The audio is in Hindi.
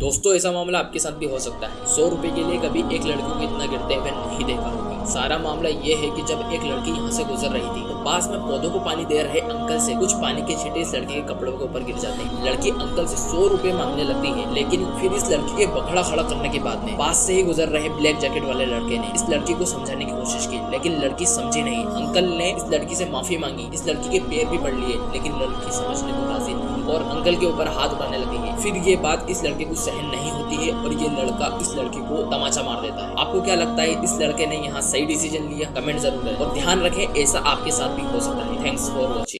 दोस्तों, ऐसा मामला आपके साथ भी हो सकता है। सौ रुपए के लिए कभी एक लड़की को इतना गिरते हुए नहीं देखा होगा। सारा मामला ये है कि जब एक लड़की यहाँ से गुजर रही थी तो पास में पौधों को पानी दे रहे अंकल से कुछ पानी के छिटे इस लड़की के कपड़ों के ऊपर गिर जाते हैं। लड़की अंकल से सौ रुपए मांगने लगती है, लेकिन फिर इस लड़की के बखड़ा खड़ा करने के बाद में पास से ही गुजर रहे ब्लैक जैकेट वाले लड़के ने इस लड़की को समझाने की कोशिश की, लेकिन लड़की समझी नहीं। अंकल ने इस लड़की से माफ़ी मांगी, इस लड़की के पैर भी पड़ लिए, लेकिन लड़की समझने और अंकल के ऊपर हाथ उठाने लगेंगे। फिर ये बात इस लड़के को सहन नहीं होती है और ये लड़का इस लड़के को तमाचा मार देता है। आपको क्या लगता है इस लड़के ने यहाँ सही डिसीज़न लिया? कमेंट ज़रूर करें और ध्यान रखें, ऐसा आपके साथ भी हो सकता है। Thanks for watching